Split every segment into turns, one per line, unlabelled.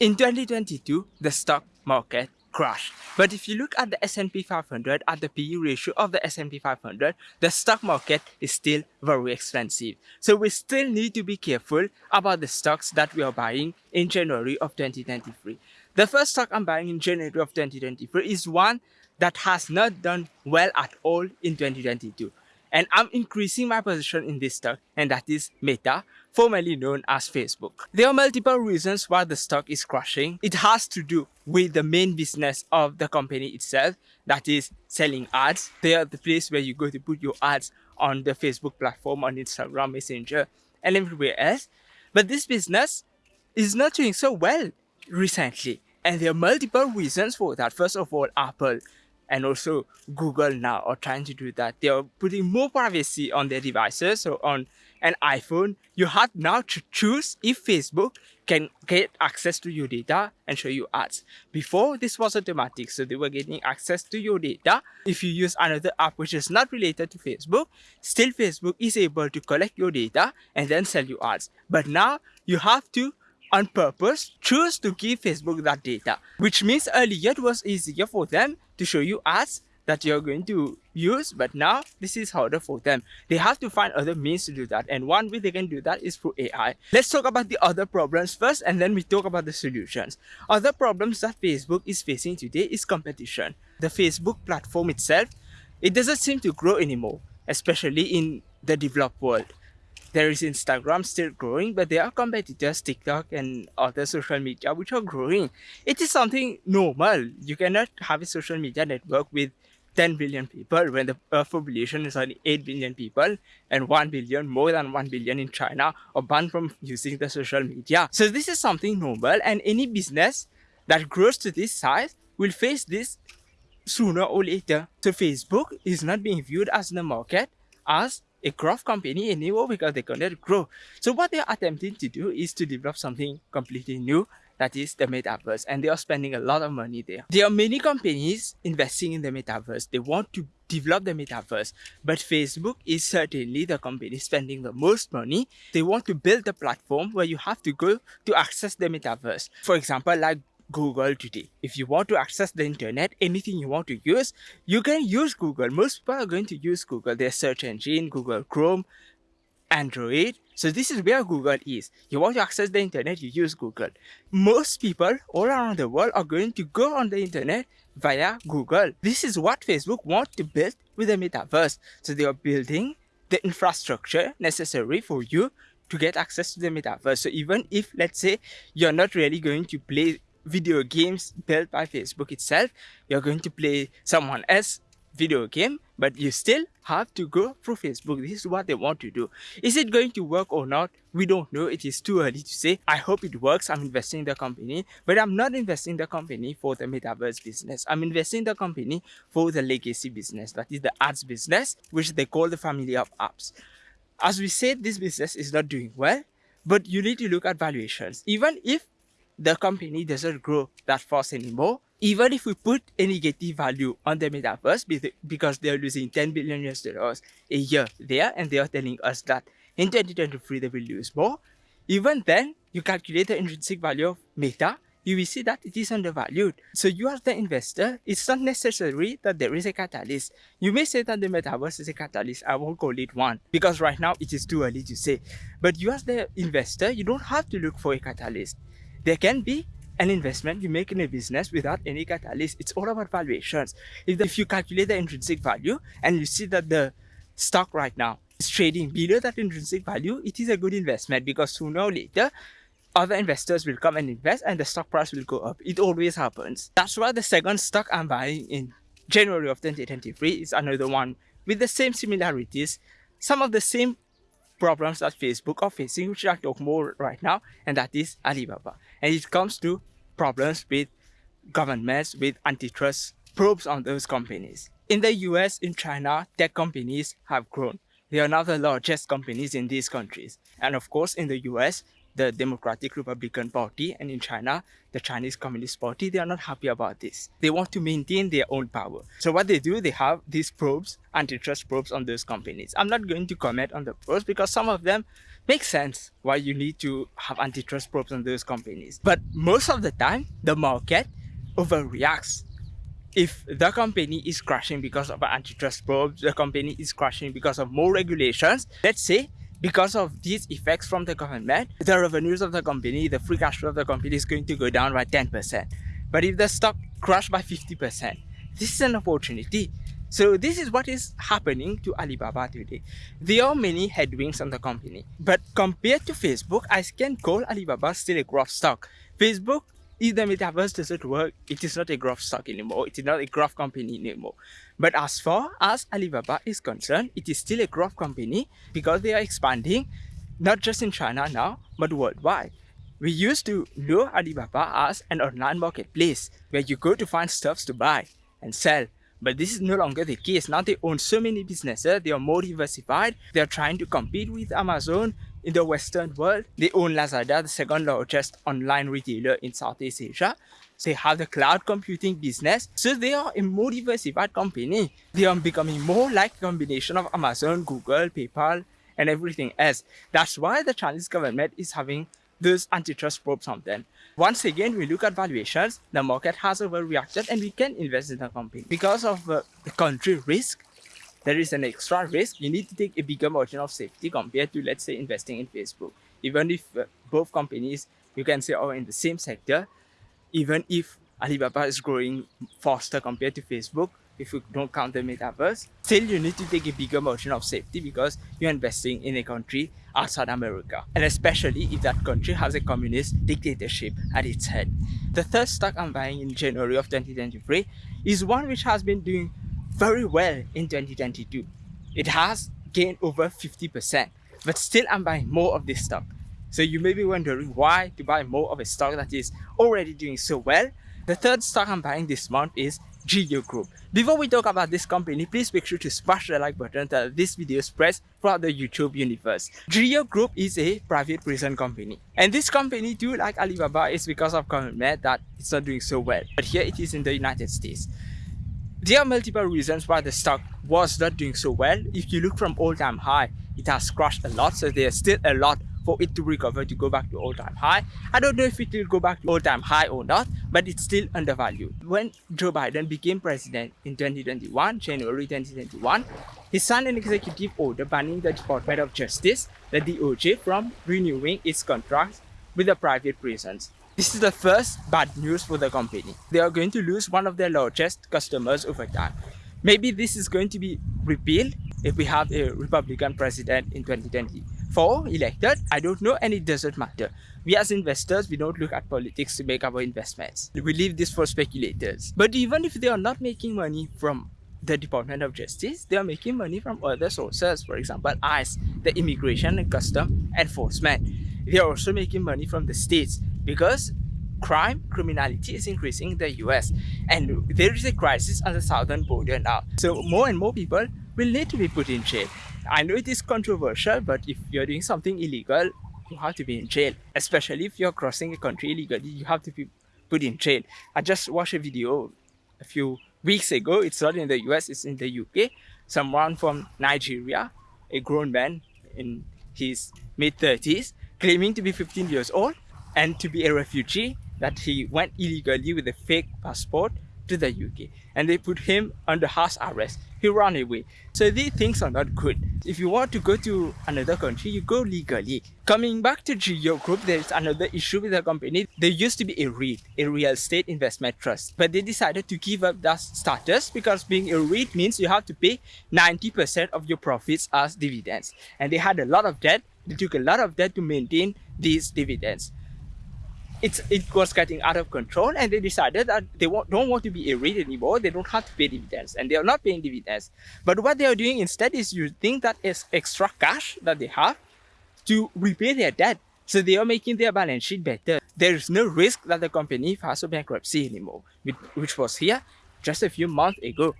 In 2022, the stock market crashed. But if you look at the S&P 500, at the PE ratio of the S&P 500, the stock market is still very expensive. So we still need to be careful about the stocks that we are buying in January of 2023. The first stock I'm buying in January of 2023 is one that has not done well at all in 2022 and I'm increasing my position in this stock and that is Meta, formerly known as Facebook. There are multiple reasons why the stock is crashing. It has to do with the main business of the company itself, that is selling ads. They are the place where you go to put your ads on the Facebook platform, on Instagram, Messenger, and everywhere else. But this business is not doing so well recently. And there are multiple reasons for that. First of all, Apple and also Google now are trying to do that. They are putting more privacy on their devices. So on an iPhone, you have now to choose if Facebook can get access to your data and show you ads. Before, this was automatic, so they were getting access to your data. If you use another app which is not related to Facebook, still Facebook is able to collect your data and then sell you ads. But now you have to on purpose choose to give Facebook that data, which means earlier it was easier for them to show you ads that you're going to use but now this is harder for them. They have to find other means to do that and one way they can do that is through ai let's talk about the other problems first and then we talk about the solutions. Other problems that facebook is facing today is competition. The facebook platform itself it doesn't seem to grow anymore especially in the developed world there is Instagram still growing, but there are competitors, TikTok and other social media, which are growing. It is something normal. You cannot have a social media network with 10 billion people when the Earth population is only 8 billion people and 1 billion, more than 1 billion in China are banned from using the social media. So this is something normal and any business that grows to this size will face this sooner or later. So Facebook is not being viewed as the market as a growth company anymore because they cannot grow. So what they're attempting to do is to develop something completely new that is the metaverse and they are spending a lot of money there. There are many companies investing in the metaverse. They want to develop the metaverse but Facebook is certainly the company spending the most money. They want to build a platform where you have to go to access the metaverse. For example, like Google today. If you want to access the internet, anything you want to use, you can use Google. Most people are going to use Google, their search engine, Google Chrome, Android. So this is where Google is. You want to access the internet, you use Google. Most people all around the world are going to go on the internet via Google. This is what Facebook wants to build with the metaverse. So they are building the infrastructure necessary for you to get access to the metaverse. So even if, let's say, you're not really going to play video games built by Facebook itself. You're going to play someone else video game, but you still have to go through Facebook. This is what they want to do. Is it going to work or not? We don't know. It is too early to say. I hope it works. I'm investing in the company, but I'm not investing in the company for the metaverse business. I'm investing in the company for the legacy business. That is the ads business, which they call the family of apps. As we said, this business is not doing well, but you need to look at valuations. Even if the company doesn't grow that fast anymore. Even if we put a negative value on the metaverse because they're losing 10 billion US dollars a year there and they are telling us that in 2023 they will lose more. Even then, you calculate the intrinsic value of Meta, you will see that it is undervalued. So you are the investor, it's not necessary that there is a catalyst. You may say that the metaverse is a catalyst. I won't call it one because right now it is too early to say. But you as the investor, you don't have to look for a catalyst. There can be an investment you make in a business without any catalyst. It's all about valuations. If, the, if you calculate the intrinsic value and you see that the stock right now is trading below that intrinsic value, it is a good investment because sooner or later, other investors will come and invest and the stock price will go up. It always happens. That's why the second stock I'm buying in January of 2023 is another one with the same similarities, some of the same problems that Facebook are facing, which I talk more right now, and that is Alibaba. And it comes to problems with governments, with antitrust probes on those companies. In the US, in China, tech companies have grown. They are now the largest companies in these countries. And of course, in the US, the Democratic Republican Party and in China, the Chinese Communist Party, they are not happy about this. They want to maintain their own power. So what they do, they have these probes, antitrust probes on those companies. I'm not going to comment on the probes because some of them make sense why you need to have antitrust probes on those companies. But most of the time, the market overreacts. If the company is crashing because of antitrust probes, the company is crashing because of more regulations, let's say because of these effects from the government, the revenues of the company, the free cash flow of the company is going to go down by 10%. But if the stock crashed by 50%, this is an opportunity. So this is what is happening to Alibaba today. There are many headwinds on the company. But compared to Facebook, I can call Alibaba still a growth stock. Facebook if the metaverse doesn't work, it is not a growth stock anymore. It is not a growth company anymore. But as far as Alibaba is concerned, it is still a growth company because they are expanding not just in China now, but worldwide. We used to know Alibaba as an online marketplace where you go to find stuffs to buy and sell. But this is no longer the case. Now they own so many businesses, they are more diversified, they are trying to compete with Amazon, in the Western world. They own Lazada, the second largest online retailer in Southeast Asia. They have the cloud computing business. So they are a more diversified company. They are becoming more like a combination of Amazon, Google, PayPal, and everything else. That's why the Chinese government is having those antitrust probes on them. Once again, we look at valuations, the market has overreacted and we can invest in the company. Because of uh, the country risk, there is an extra risk. You need to take a bigger margin of safety compared to, let's say, investing in Facebook. Even if uh, both companies, you can say, are in the same sector, even if Alibaba is growing faster compared to Facebook, if you don't count the metaverse, still you need to take a bigger margin of safety because you're investing in a country outside America. And especially if that country has a communist dictatorship at its head. The third stock I'm buying in January of 2023 is one which has been doing very well in 2022. It has gained over 50%, but still I'm buying more of this stock. So you may be wondering why to buy more of a stock that is already doing so well. The third stock I'm buying this month is Geo Group. Before we talk about this company, please make sure to smash the like button that this video spreads throughout the YouTube universe. Geo Group is a private prison company. And this company too, like Alibaba, is because of government that it's not doing so well. But here it is in the United States. There are multiple reasons why the stock was not doing so well. If you look from all-time high, it has crashed a lot, so there's still a lot for it to recover to go back to all-time high. I don't know if it will go back to all-time high or not, but it's still undervalued. When Joe Biden became president in 2021, January 2021, he signed an executive order banning the Department of Justice, the DOJ, from renewing its contracts with the private prisons. This is the first bad news for the company. They are going to lose one of their largest customers over time. Maybe this is going to be repealed if we have a Republican president in 2024 elected. I don't know and it doesn't matter. We as investors, we don't look at politics to make our investments. We leave this for speculators. But even if they are not making money from the Department of Justice, they are making money from other sources. For example, ICE, the Immigration and Custom Enforcement. They are also making money from the states because crime, criminality is increasing in the US and there is a crisis on the southern border now. So more and more people will need to be put in jail. I know it is controversial, but if you're doing something illegal, you have to be in jail. Especially if you're crossing a country illegally, you have to be put in jail. I just watched a video a few weeks ago. It's not in the US, it's in the UK. Someone from Nigeria, a grown man in his mid 30s, claiming to be 15 years old, and to be a refugee that he went illegally with a fake passport to the UK and they put him under house arrest. He ran away. So these things are not good. If you want to go to another country, you go legally. Coming back to Geo Group, there's another issue with the company. There used to be a REIT, a real estate investment trust, but they decided to give up that status because being a REIT means you have to pay 90% of your profits as dividends. And they had a lot of debt. They took a lot of debt to maintain these dividends it's it was getting out of control and they decided that they don't want to be a REIT anymore. They don't have to pay dividends and they are not paying dividends. But what they are doing instead is using that is extra cash that they have to repay their debt. So they are making their balance sheet better. There is no risk that the company files a bankruptcy anymore which was here just a few months ago.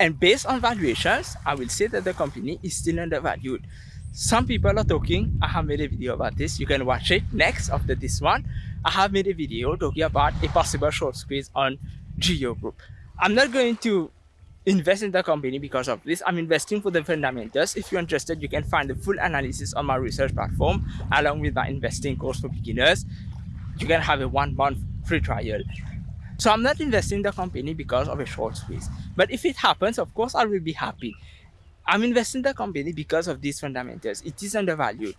And based on valuations i will say that the company is still undervalued some people are talking i have made a video about this you can watch it next after this one i have made a video talking about a possible short squeeze on geo group i'm not going to invest in the company because of this. I'm investing for the fundamentals. If you're interested, you can find the full analysis on my research platform along with my investing course for beginners. You can have a one month free trial. So I'm not investing in the company because of a short squeeze. But if it happens, of course, I will be happy. I'm investing in the company because of these fundamentals. It is undervalued.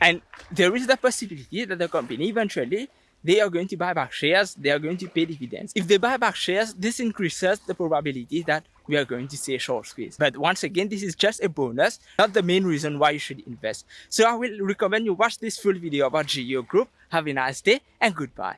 And there is the possibility that the company eventually they are going to buy back shares, they are going to pay dividends. If they buy back shares, this increases the probability that we are going to see a short squeeze. But once again, this is just a bonus, not the main reason why you should invest. So I will recommend you watch this full video about GEO Group. Have a nice day and goodbye.